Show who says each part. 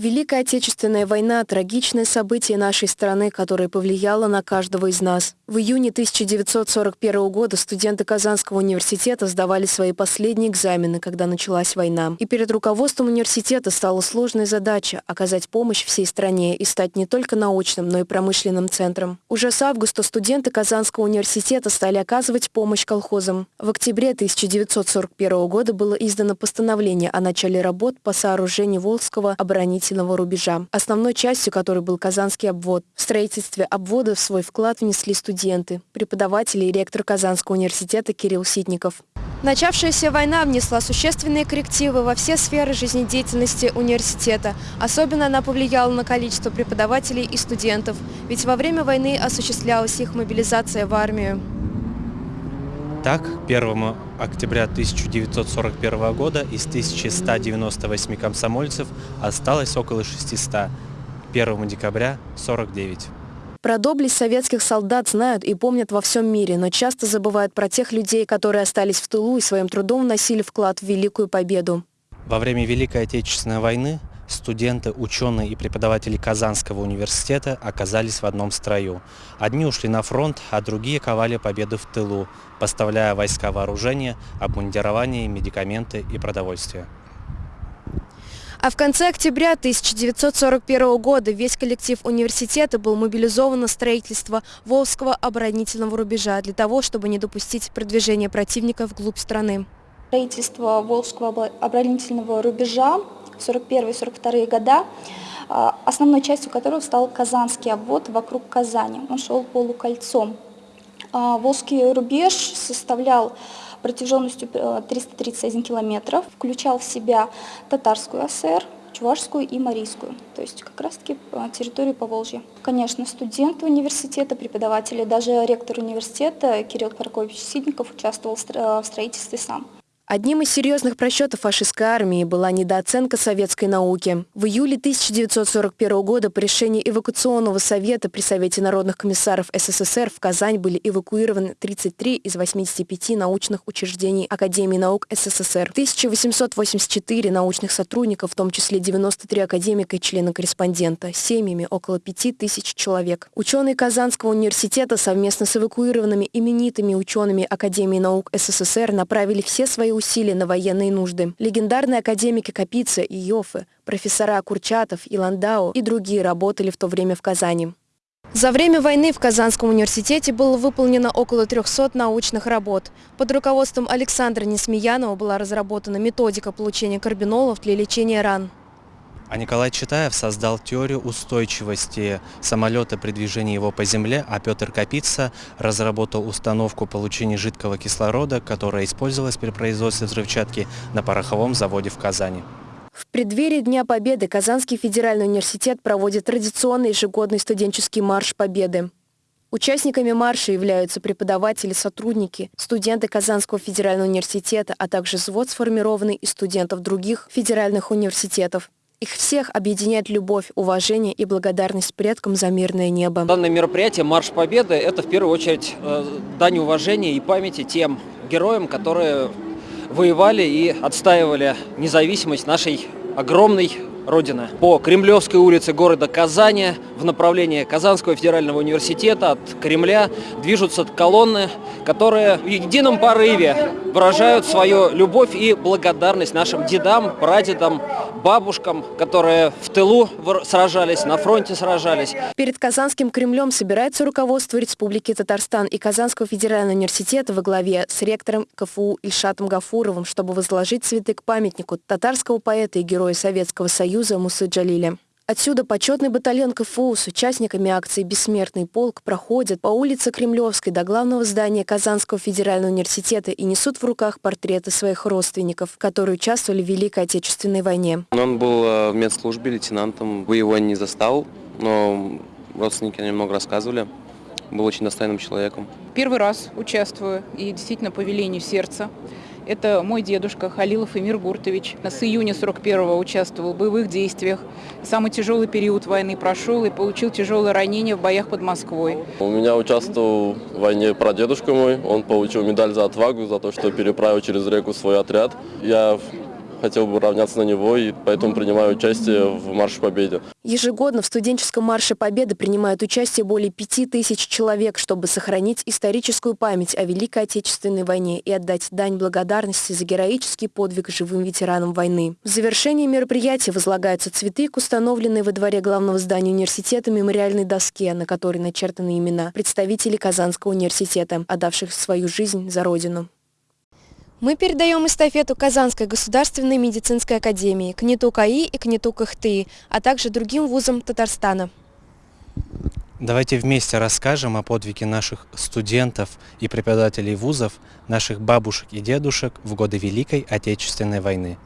Speaker 1: Великая Отечественная война – трагичное событие нашей страны, которое повлияло на каждого из нас. В июне 1941 года студенты Казанского университета сдавали свои последние экзамены, когда началась война. И перед руководством университета стала сложная задача – оказать помощь всей стране и стать не только научным, но и промышленным центром. Уже с августа студенты Казанского университета стали оказывать помощь колхозам. В октябре 1941 года было издано постановление о начале работ по сооружению Волжского оборонительного оборонительного рубежа, основной частью которой был Казанский обвод. В строительстве обвода свой вклад внесли студенты, преподаватели и ректор Казанского университета Кирилл Ситников. Начавшаяся война внесла существенные коррективы во все сферы жизнедеятельности университета. Особенно она повлияла на количество преподавателей и студентов, ведь во время войны осуществлялась их мобилизация в армию.
Speaker 2: Так, 1 октября 1941 года из 1198 комсомольцев осталось около 600, 1 декабря – 49.
Speaker 1: Про доблесть советских солдат знают и помнят во всем мире, но часто забывают про тех людей, которые остались в тылу и своим трудом вносили вклад в Великую Победу.
Speaker 2: Во время Великой Отечественной войны студенты, ученые и преподаватели Казанского университета оказались в одном строю. Одни ушли на фронт, а другие ковали победу в тылу, поставляя войска вооружения, обмундирование, медикаменты и продовольствие.
Speaker 1: А в конце октября 1941 года весь коллектив университета был мобилизован на строительство Волжского оборонительного рубежа для того, чтобы не допустить продвижения противника вглубь страны.
Speaker 3: Строительство Волжского оборонительного рубежа 41-42 года, а, основной частью которого стал Казанский обвод вокруг Казани. Он шел полукольцом. А, Волжский рубеж составлял протяженностью 331 э, километров, включал в себя татарскую ССР, Чувашскую и Марийскую, то есть как раз-таки э, территорию Поволжья. Конечно, студенты университета, преподаватели, даже ректор университета Кирилл Прокопьевич Сидников участвовал в строительстве сам.
Speaker 1: Одним из серьезных просчетов фашистской армии была недооценка советской науки. В июле 1941 года по решению эвакуационного совета при Совете народных комиссаров СССР в Казань были эвакуированы 33 из 85 научных учреждений Академии наук СССР. 1884 научных сотрудников, в том числе 93 академика и члена-корреспондента, семьями около 5000 человек. Ученые Казанского университета совместно с эвакуированными именитыми учеными Академии наук СССР направили все свои усилия на военные нужды. Легендарные академики Капица и Йофе, профессора Курчатов и Ландау и другие работали в то время в Казани. За время войны в Казанском университете было выполнено около 300 научных работ. Под руководством Александра Несмеянова была разработана методика получения карбинолов для лечения ран.
Speaker 2: А Николай Читаев создал теорию устойчивости самолета при движении его по земле, а Петр Капица разработал установку получения жидкого кислорода, которая использовалась при производстве взрывчатки на пороховом заводе в Казани.
Speaker 1: В преддверии Дня Победы Казанский федеральный университет проводит традиционный ежегодный студенческий марш Победы. Участниками марша являются преподаватели, сотрудники, студенты Казанского федерального университета, а также взвод, сформированный из студентов других федеральных университетов. Их всех объединяет любовь, уважение и благодарность предкам за мирное небо.
Speaker 4: Данное мероприятие «Марш Победы» – это в первую очередь э, дань уважения и памяти тем героям, которые воевали и отстаивали независимость нашей огромной Родины. По Кремлевской улице города Казани в направлении Казанского федерального университета от Кремля движутся колонны, которые в едином порыве выражают свою любовь и благодарность нашим дедам, прадедам, бабушкам, которые в тылу сражались, на фронте сражались.
Speaker 1: Перед Казанским Кремлем собирается руководство Республики Татарстан и Казанского федерального университета во главе с ректором КФУ Ильшатом Гафуровым, чтобы возложить цветы к памятнику татарского поэта и героя Советского Союза Мусы Джалиля. Отсюда почетный батальон КФУ с участниками акции «Бессмертный полк» проходит по улице Кремлевской до главного здания Казанского федерального университета и несут в руках портреты своих родственников, которые участвовали в Великой Отечественной войне.
Speaker 5: Он был э, в медслужбе лейтенантом, вы его не застал, но родственники немного рассказывали. Был очень достойным человеком.
Speaker 6: Первый раз участвую и действительно по велению сердца. Это мой дедушка Халилов Эмир Гуртович. С июня 41-го участвовал в боевых действиях. Самый тяжелый период войны прошел и получил тяжелое ранение в боях под Москвой.
Speaker 7: У меня участвовал в войне прадедушка мой. Он получил медаль за отвагу, за то, что переправил через реку свой отряд. Я хотел бы равняться на него, и поэтому принимаю участие в Марше Победы.
Speaker 1: Ежегодно в студенческом марше Победы принимают участие более пяти тысяч человек, чтобы сохранить историческую память о Великой Отечественной войне и отдать дань благодарности за героический подвиг живым ветеранам войны. В завершении мероприятия возлагаются цветы к установленной во дворе главного здания университета мемориальной доске, на которой начертаны имена представителей Казанского университета, отдавших свою жизнь за Родину. Мы передаем эстафету Казанской государственной медицинской академии, КНИТУ КАИ и КНИТУ КХТИ, а также другим вузам Татарстана.
Speaker 2: Давайте вместе расскажем о подвиге наших студентов и преподавателей вузов, наших бабушек и дедушек в годы Великой Отечественной войны.